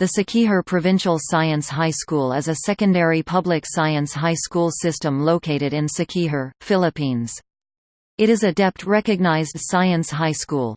The Siquijor Provincial Science High School is a secondary public science high school system located in Siquijor, Philippines. It is a DepEd-recognized science high school.